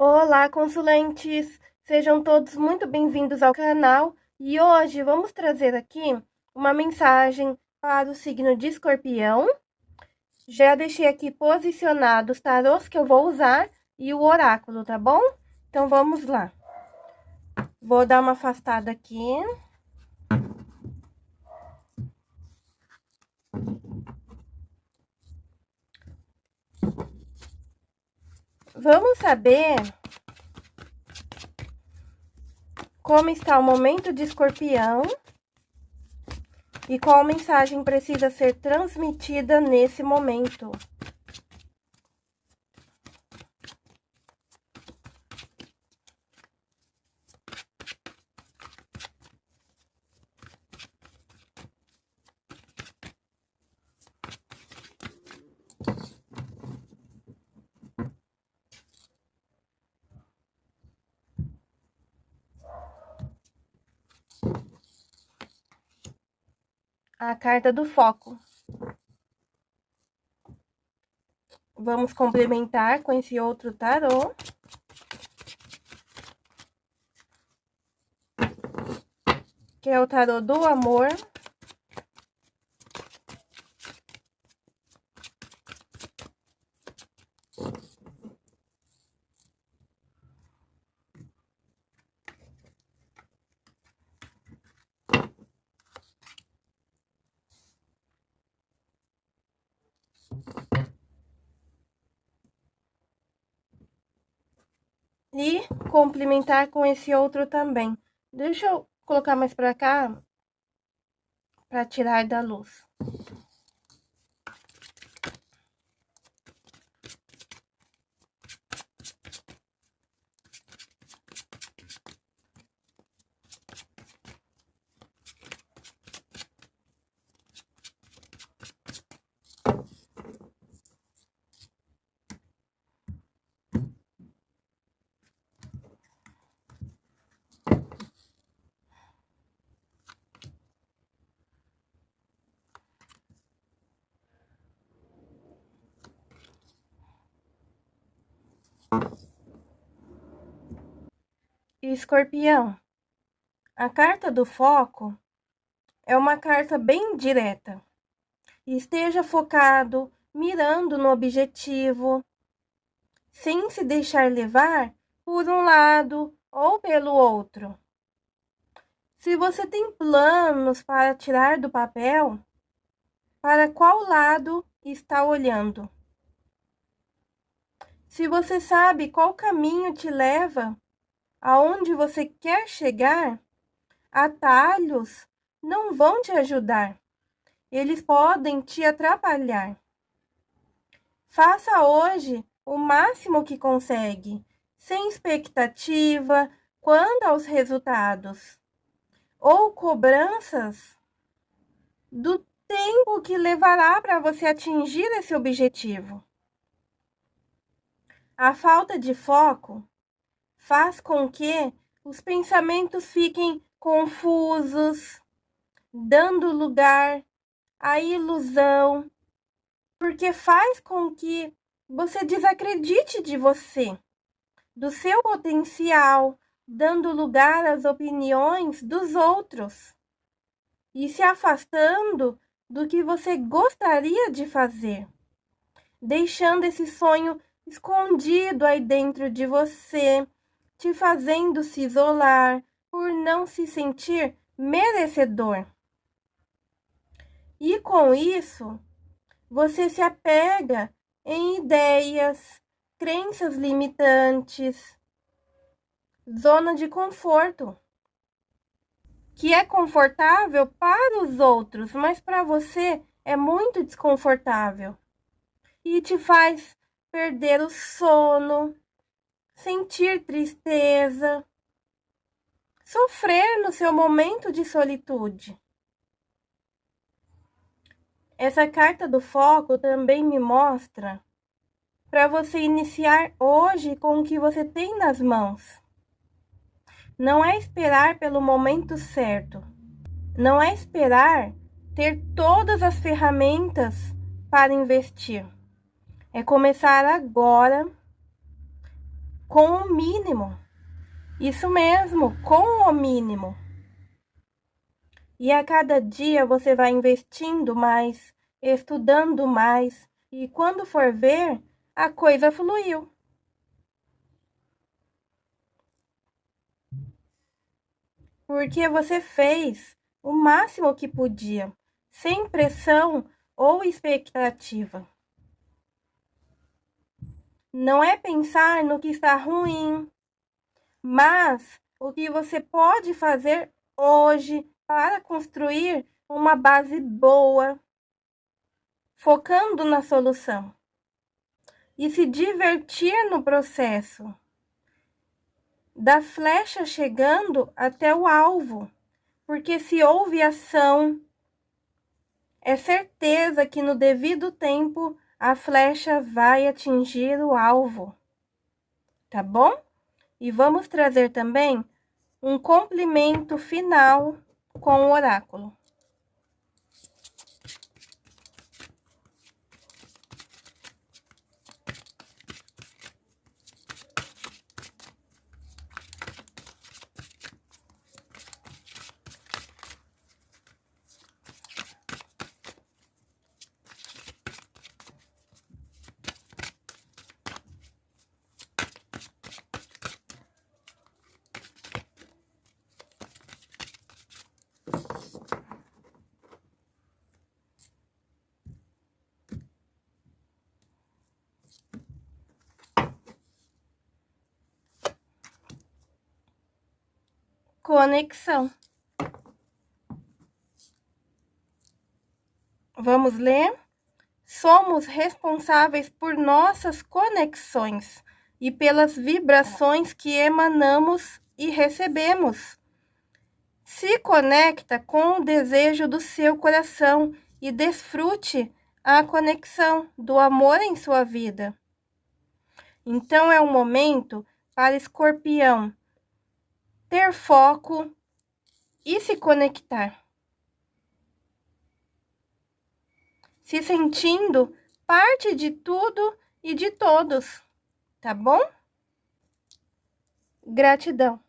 Olá, consulentes! Sejam todos muito bem-vindos ao canal e hoje vamos trazer aqui uma mensagem para o signo de escorpião. Já deixei aqui posicionados os tarôs que eu vou usar e o oráculo, tá bom? Então vamos lá. Vou dar uma afastada aqui. Vamos saber como está o momento de escorpião e qual mensagem precisa ser transmitida nesse momento. A carta do foco. Vamos complementar com esse outro tarô. Que é o tarô do amor. E complementar com esse outro também. Deixa eu colocar mais pra cá, pra tirar da luz. Escorpião, a carta do foco é uma carta bem direta. Esteja focado, mirando no objetivo, sem se deixar levar por um lado ou pelo outro. Se você tem planos para tirar do papel, para qual lado está olhando? Se você sabe qual caminho te leva aonde você quer chegar, atalhos não vão te ajudar. Eles podem te atrapalhar. Faça hoje o máximo que consegue, sem expectativa quanto aos resultados ou cobranças do tempo que levará para você atingir esse objetivo. A falta de foco faz com que os pensamentos fiquem confusos, dando lugar à ilusão, porque faz com que você desacredite de você, do seu potencial, dando lugar às opiniões dos outros e se afastando do que você gostaria de fazer, deixando esse sonho escondido aí dentro de você, te fazendo se isolar por não se sentir merecedor. E com isso, você se apega em ideias, crenças limitantes, zona de conforto, que é confortável para os outros, mas para você é muito desconfortável e te faz perder o sono, sentir tristeza, sofrer no seu momento de solitude. Essa carta do foco também me mostra para você iniciar hoje com o que você tem nas mãos. Não é esperar pelo momento certo. Não é esperar ter todas as ferramentas para investir. É começar agora com o mínimo. Isso mesmo, com o mínimo. E a cada dia você vai investindo mais, estudando mais, e quando for ver, a coisa fluiu. Porque você fez o máximo que podia, sem pressão ou expectativa. Não é pensar no que está ruim, mas o que você pode fazer hoje para construir uma base boa, focando na solução e se divertir no processo. Da flecha chegando até o alvo, porque se houve ação, é certeza que no devido tempo a flecha vai atingir o alvo, tá bom? E vamos trazer também um complemento final com o oráculo. Conexão. Vamos ler? Somos responsáveis por nossas conexões e pelas vibrações que emanamos e recebemos. Se conecta com o desejo do seu coração e desfrute a conexão do amor em sua vida. Então é o momento para Escorpião ter foco e se conectar. Se sentindo parte de tudo e de todos, tá bom? Gratidão.